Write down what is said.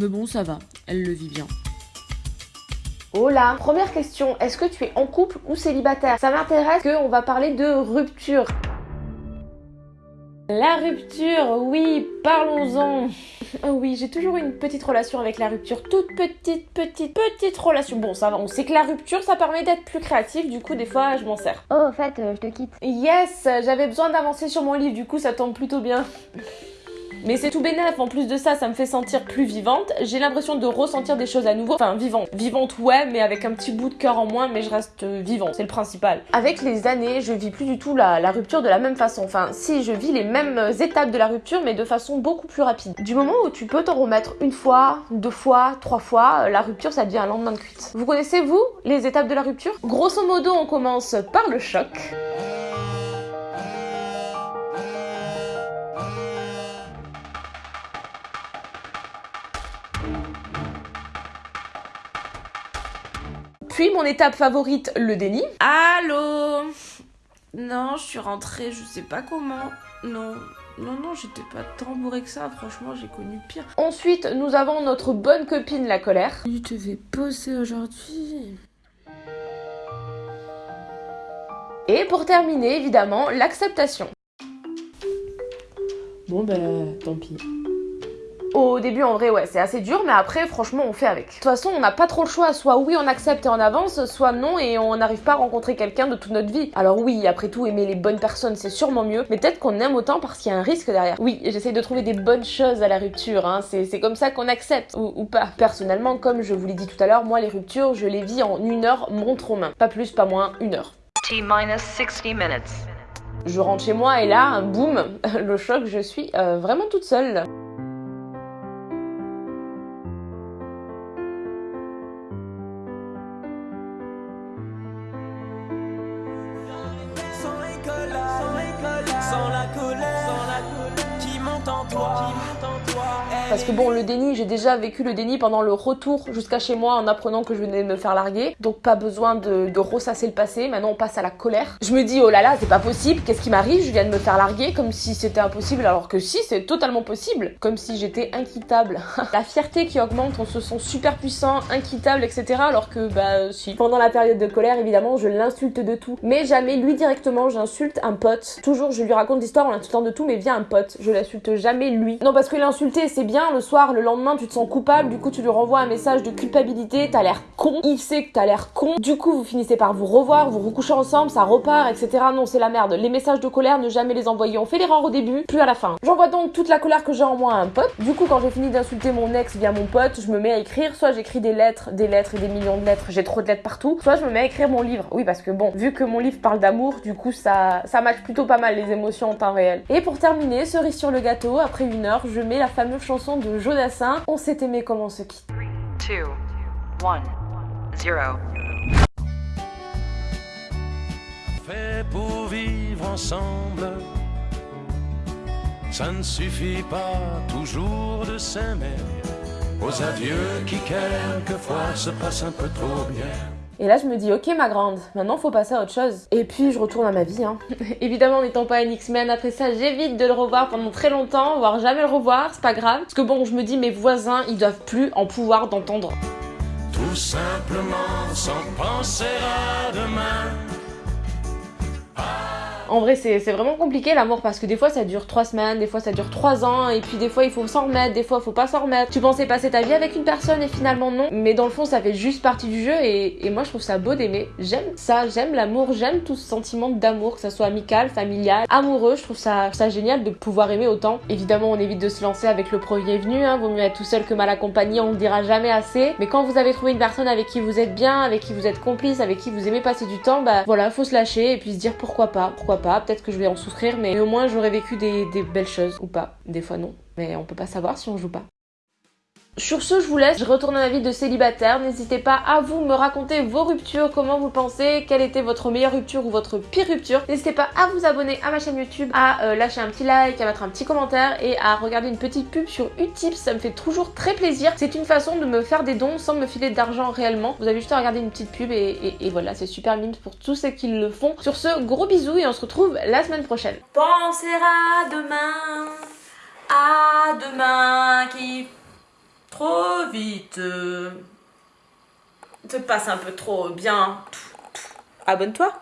Mais bon, ça va, elle le vit bien. Oh là Première question, est-ce que tu es en couple ou célibataire? Ça m'intéresse qu'on va parler de rupture. La rupture, oui, parlons-en. Oh oui, j'ai toujours eu une petite relation avec la rupture, toute petite, petite, petite relation. Bon, ça va, on sait que la rupture, ça permet d'être plus créatif, du coup, des fois, je m'en sers. Oh, en fait, euh, je te quitte. Yes, j'avais besoin d'avancer sur mon livre, du coup, ça tombe plutôt bien. Mais c'est tout bénef, en plus de ça, ça me fait sentir plus vivante. J'ai l'impression de ressentir des choses à nouveau. Enfin, vivante. Vivante, ouais, mais avec un petit bout de cœur en moins, mais je reste euh, vivant, c'est le principal. Avec les années, je vis plus du tout la, la rupture de la même façon. Enfin, si, je vis les mêmes euh, étapes de la rupture, mais de façon beaucoup plus rapide. Du moment où tu peux t'en remettre une fois, deux fois, trois fois, euh, la rupture, ça devient un lendemain de cuite. Vous connaissez, vous, les étapes de la rupture? Grosso modo, on commence par le choc. Puis mon étape favorite, le déni. Allô? Non, je suis rentrée, je sais pas comment. Non, non, non, j'étais pas tant bourrée que ça, franchement, j'ai connu pire. Ensuite, nous avons notre bonne copine, la colère. Tu te fais poser aujourd'hui. Et pour terminer, évidemment, l'acceptation. Bon, ben, tant pis. Au début, en vrai, ouais, c'est assez dur, mais après, franchement, on fait avec. De toute façon, on n'a pas trop le choix. Soit oui, on accepte et on avance, soit non, et on n'arrive pas à rencontrer quelqu'un de toute notre vie. Alors oui, après tout, aimer les bonnes personnes, c'est sûrement mieux, mais peut-être qu'on aime autant parce qu'il y a un risque derrière. Oui, j'essaie de trouver des bonnes choses à la rupture, hein. c'est comme ça qu'on accepte, ou, ou, pas. Personnellement, comme je vous l'ai dit tout à l'heure, moi, les ruptures, je les vis en une heure montre aux mains. Pas plus, pas moins, une heure. T-minus 60 minutes. Je rentre chez moi et là, boum, le choc, je suis euh, vraiment toute seule. 我。Parce que bon, le déni, j'ai déjà vécu le déni pendant le retour jusqu'à chez moi en apprenant que je venais de me faire larguer. Donc pas besoin de, ressasser le passé. Maintenant, on passe à la colère. Je me dis, oh là là, c'est pas possible. Qu'est-ce qui m'arrive? Je viens de me faire larguer comme si c'était impossible alors que si, c'est totalement possible. Comme si j'étais inquittable. la fierté qui augmente, on se sent super puissant, inquittable, etc. Alors que, bah, si. Pendant la période de colère, évidemment, je l'insulte de tout. Mais jamais lui directement, j'insulte un pote. Toujours, je lui raconte l'histoire en l'insultant de tout, mais via un pote. Je l'insulte jamais lui. Non, parce que c'est bien le soir, le lendemain, tu te sens coupable, du coup, tu lui renvoies un message de culpabilité, t'as l'air con, il sait que t'as l'air con, du coup, vous finissez par vous revoir, vous recouchez ensemble, ça repart, etc. Non, c'est la merde. Les messages de colère, ne jamais les envoyer. On fait l'erreur au début, plus à la fin. J'envoie donc toute la colère que j'ai en moi à un pote. Du coup, quand j'ai fini d'insulter mon ex via mon pote, je me mets à écrire. Soit j'écris des lettres, des lettres et des millions de lettres, j'ai trop de lettres partout. Soit je me mets à écrire mon livre. Oui, parce que bon, vu que mon livre parle d'amour, du coup, ça, ça match plutôt pas mal les émotions en temps réel. Et pour terminer, cerise sur le gâteau, après une heure, je mets la fameuse chanson de Jodassin, On s'est aimé comme on se quitte. 2, 1, 0. Fait pour vivre ensemble, ça ne suffit pas toujours de s'aimer. Aux adieux qui quelquefois se passent un peu trop bien. Et là, je me dis, ok, ma grande, maintenant faut passer à autre chose. Et puis, je retourne à ma vie. Hein. Évidemment, n'étant pas un X-Men, après ça, j'évite de le revoir pendant très longtemps, voire jamais le revoir, c'est pas grave. Parce que bon, je me dis, mes voisins, ils doivent plus en pouvoir d'entendre. Tout simplement sans penser à demain. En vrai, c'est vraiment compliqué l'amour parce que des fois ça dure 3 semaines, des fois ça dure 3 ans, et puis des fois il faut s'en remettre, des fois faut pas s'en remettre. Tu pensais passer ta vie avec une personne et finalement non, mais dans le fond ça fait juste partie du jeu et, moi je trouve ça beau d'aimer. J'aime ça, j'aime l'amour, j'aime tout ce sentiment d'amour, que ça soit amical, familial, amoureux, je trouve ça, ça génial de pouvoir aimer autant. Évidemment, on évite de se lancer avec le premier venu, hein, vaut mieux être tout seul que mal accompagné, on le dira jamais assez. Mais quand vous avez trouvé une personne avec qui vous êtes bien, avec qui vous êtes complice, avec qui vous aimez passer du temps, bah voilà, faut se lâcher et puis se dire pourquoi pas, pourquoi peut-être que je vais en souffrir, mais au moins j'aurais vécu des belles choses, ou pas, des fois non. Mais on peut pas savoir si on joue pas. Sur ce, je vous laisse, je retourne à ma vie de célibataire. N'hésitez pas à vous me raconter vos ruptures, comment vous pensez, quelle était votre meilleure rupture ou votre pire rupture. N'hésitez pas à vous abonner à ma chaîne YouTube, à euh, lâcher un petit like, à mettre un petit commentaire et à regarder une petite pub sur Utips, ça me fait toujours très plaisir. C'est une façon de me faire des dons sans me filer d'argent réellement. Vous avez juste à regarder une petite pub et, voilà, c'est super mime pour tous ceux qui le font. Sur ce, gros bisous et on se retrouve la semaine prochaine. Penser à demain, à demain qui trop bite. Te passe un peu trop bien. Abonne-toi.